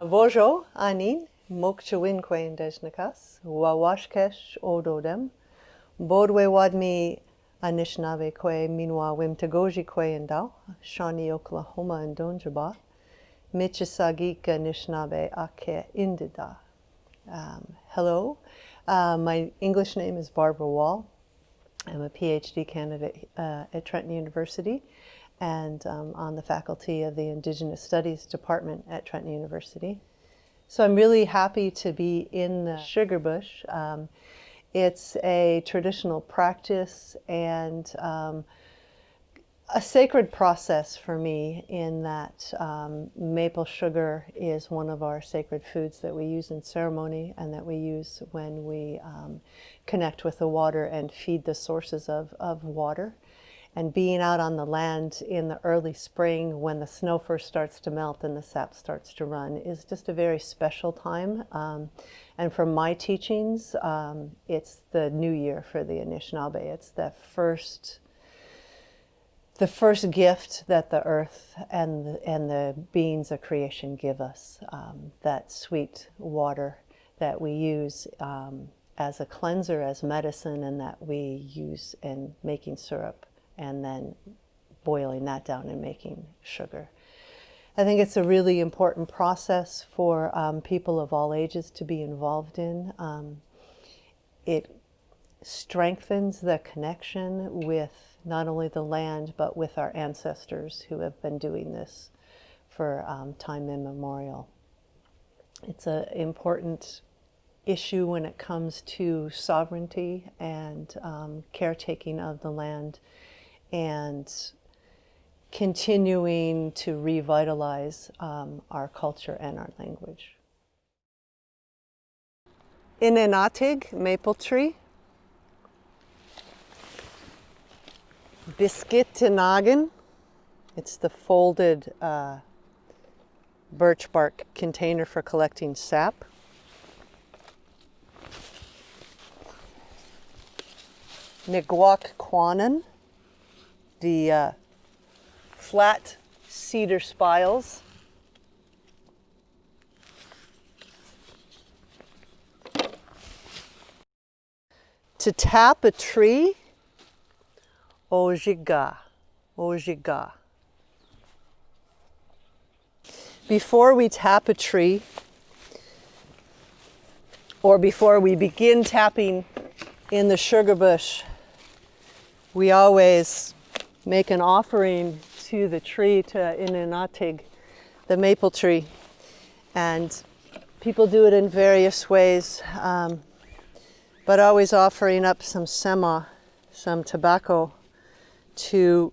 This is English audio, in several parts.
Vojo anin mokchawinquain deshnakas, wawashkesh ododem, bodwe wadmi Anishinaabe kwe minwa wimtagoji kwe indao, Shawnee, Oklahoma and Donjaba, Michisagik Anishinaabe ake indida. Um, hello, uh, my English name is Barbara Wall. I'm a PhD candidate uh, at Trent University and um, on the faculty of the Indigenous Studies Department at Trent University. So I'm really happy to be in the sugar bush. Um, it's a traditional practice and um, a sacred process for me in that um, maple sugar is one of our sacred foods that we use in ceremony and that we use when we um, connect with the water and feed the sources of, of water. And being out on the land in the early spring when the snow first starts to melt and the sap starts to run is just a very special time. Um, and from my teachings, um, it's the new year for the Anishinaabe. It's the first, the first gift that the earth and the, and the beings of creation give us. Um, that sweet water that we use um, as a cleanser, as medicine, and that we use in making syrup and then boiling that down and making sugar. I think it's a really important process for um, people of all ages to be involved in. Um, it strengthens the connection with not only the land, but with our ancestors who have been doing this for um, time immemorial. It's an important issue when it comes to sovereignty and um, caretaking of the land and continuing to revitalize um, our culture and our language. Inenatig maple tree, Biskitinagan, it's the folded uh, birch bark container for collecting sap. Niguak Quanan, the uh, flat cedar spiles. To tap a tree, ojiga, ojiga. Before we tap a tree, or before we begin tapping in the sugar bush, we always make an offering to the tree, to Inanatig, the maple tree. And people do it in various ways, um, but always offering up some sema, some tobacco, to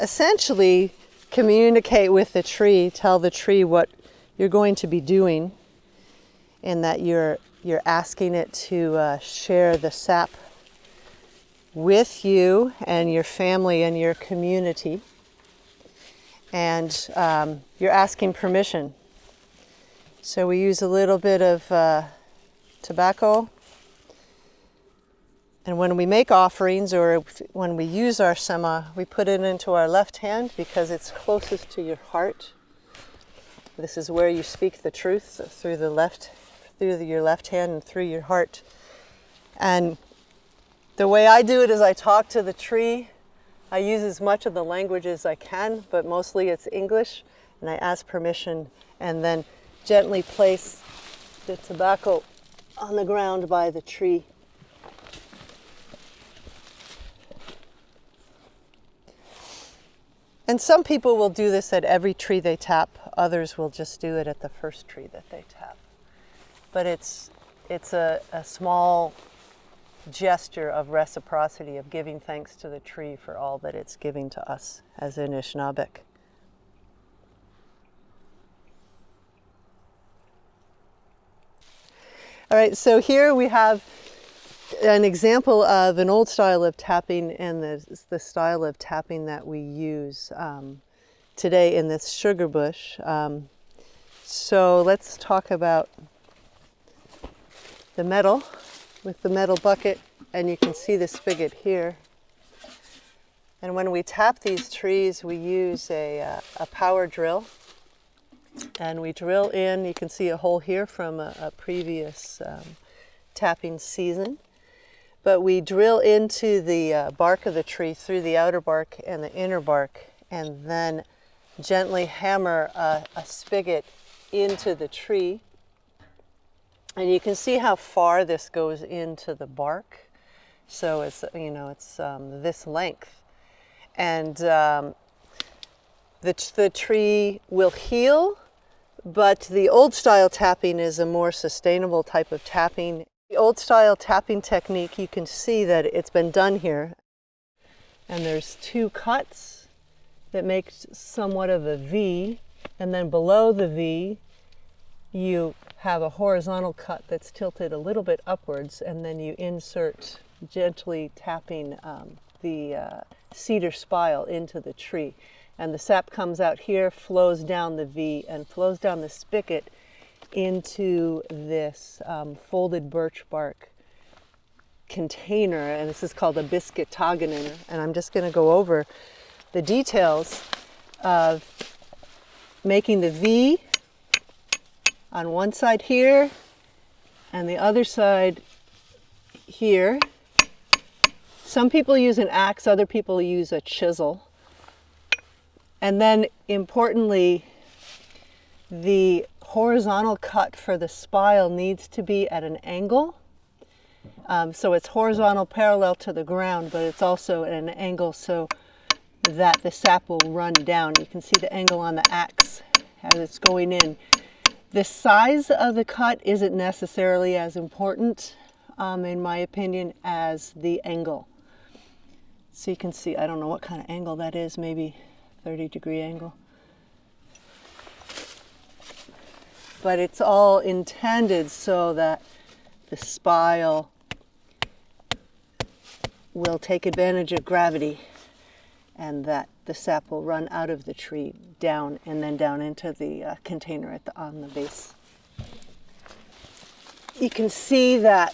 essentially communicate with the tree, tell the tree what you're going to be doing, and that you're, you're asking it to uh, share the sap with you and your family and your community. And um, you're asking permission. So we use a little bit of uh, tobacco. And when we make offerings or when we use our sema, we put it into our left hand because it's closest to your heart. This is where you speak the truth through the left, through the, your left hand and through your heart. And the way I do it is I talk to the tree. I use as much of the language as I can, but mostly it's English. And I ask permission and then gently place the tobacco on the ground by the tree. And some people will do this at every tree they tap. Others will just do it at the first tree that they tap. But it's, it's a, a small gesture of reciprocity, of giving thanks to the tree for all that it's giving to us as Anishinaabeg. All right, so here we have an example of an old style of tapping and the, the style of tapping that we use um, today in this sugar bush. Um, so let's talk about the metal with the metal bucket and you can see the spigot here. And when we tap these trees, we use a, uh, a power drill And we drill in, you can see a hole here from a, a previous um, tapping season. But we drill into the uh, bark of the tree through the outer bark and the inner bark and then gently hammer a, a spigot into the tree. And you can see how far this goes into the bark. So it's, you know, it's um, this length. And um, the, the tree will heal, but the old style tapping is a more sustainable type of tapping. The old style tapping technique, you can see that it's been done here. And there's two cuts that make somewhat of a V. And then below the V, you have a horizontal cut that's tilted a little bit upwards. And then you insert gently tapping um, the uh, cedar spile into the tree. And the sap comes out here, flows down the V, and flows down the spigot into this um, folded birch bark container. And this is called a biskitinagan. And I'm just going to go over the details of making the V on one side here and the other side here some people use an axe, other people use a chisel. And then importantly, the horizontal cut for the spile needs to be at an angle. Um, so it's horizontal parallel to the ground, but it's also at an angle so that the sap will run down. You can see the angle on the axe as it's going in. The size of the cut isn't necessarily as important, um, in my opinion, as the angle. So you can see, I don't know what kind of angle that is, maybe 30 degree angle. But it's all intended so that the spile will take advantage of gravity and that the sap will run out of the tree down and then down into the uh, container at the, on the base. You can see that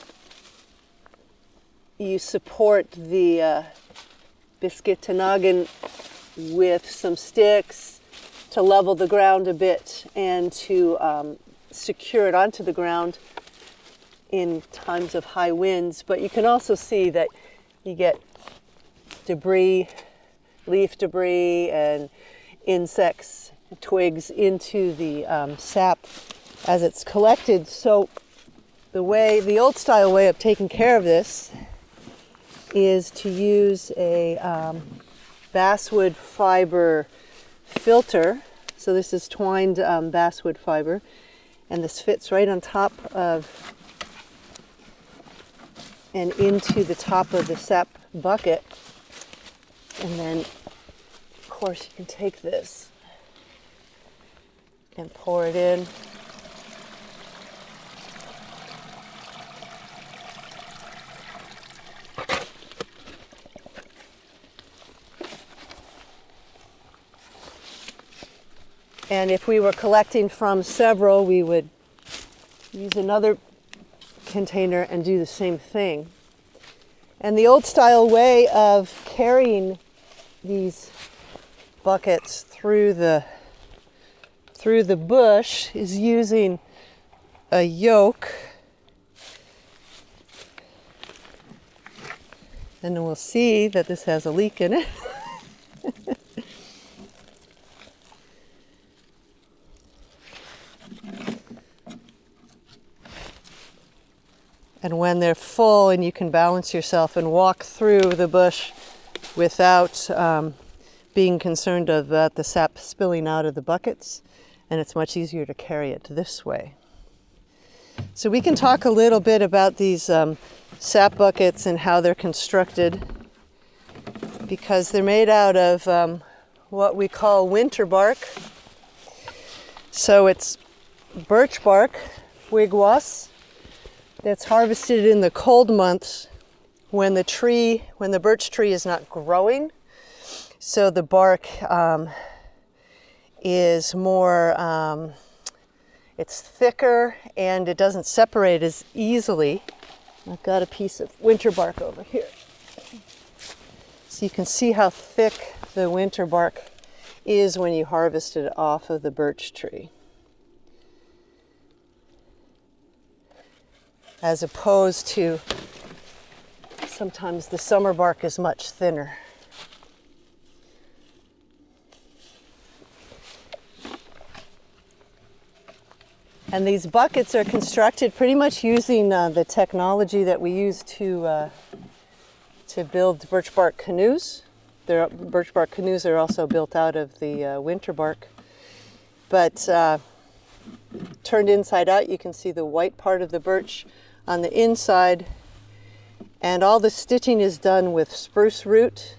you support the uh, with some sticks to level the ground a bit and to um, secure it onto the ground in times of high winds. But you can also see that you get debris, leaf debris and insects, twigs into the um, sap as it's collected. So the way, the old style way of taking care of this is to use a um, basswood fiber filter. So this is twined um, basswood fiber and this fits right on top of and into the top of the sap bucket. And then of course you can take this and pour it in And if we were collecting from several, we would use another container and do the same thing. And the old style way of carrying these buckets through the through the bush is using a yoke. And we'll see that this has a leak in it. And when they're full and you can balance yourself and walk through the bush without um, being concerned of uh, the sap spilling out of the buckets, and it's much easier to carry it this way. So we can talk a little bit about these um, sap buckets and how they're constructed because they're made out of um, what we call winter bark. So it's birch bark, wigwas, that's harvested in the cold months when the tree, when the birch tree is not growing. So the bark um, is more, um, it's thicker and it doesn't separate as easily. I've got a piece of winter bark over here. So you can see how thick the winter bark is when you harvest it off of the birch tree. As opposed to sometimes the summer bark is much thinner. And these buckets are constructed pretty much using uh, the technology that we use to, uh, to build birch bark canoes. Their birch bark canoes are also built out of the uh, winter bark. But uh, turned inside out, you can see the white part of the birch on the inside. And all the stitching is done with spruce root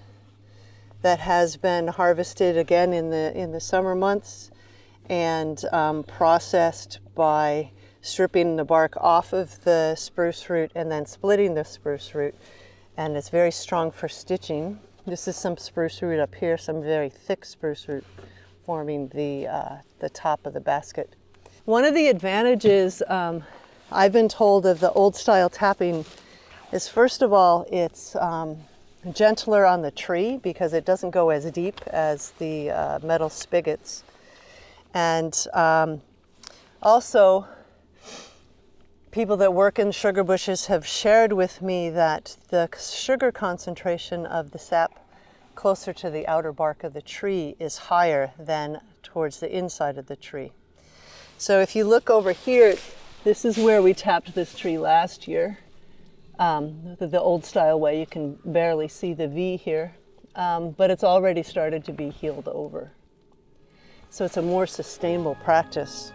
that has been harvested again in the, in the summer months and um, processed by stripping the bark off of the spruce root and then splitting the spruce root. And it's very strong for stitching. This is some spruce root up here, some very thick spruce root forming the, uh, the top of the basket. One of the advantages um, I've been told of the old style tapping is first of all, it's um, gentler on the tree because it doesn't go as deep as the uh, metal spigots. And um, also, people that work in sugar bushes have shared with me that the sugar concentration of the sap closer to the outer bark of the tree is higher than towards the inside of the tree. So if you look over here, this is where we tapped this tree last year. Um, the, the, old style way, you can barely see the V here, um, but it's already started to be healed over. So it's a more sustainable practice.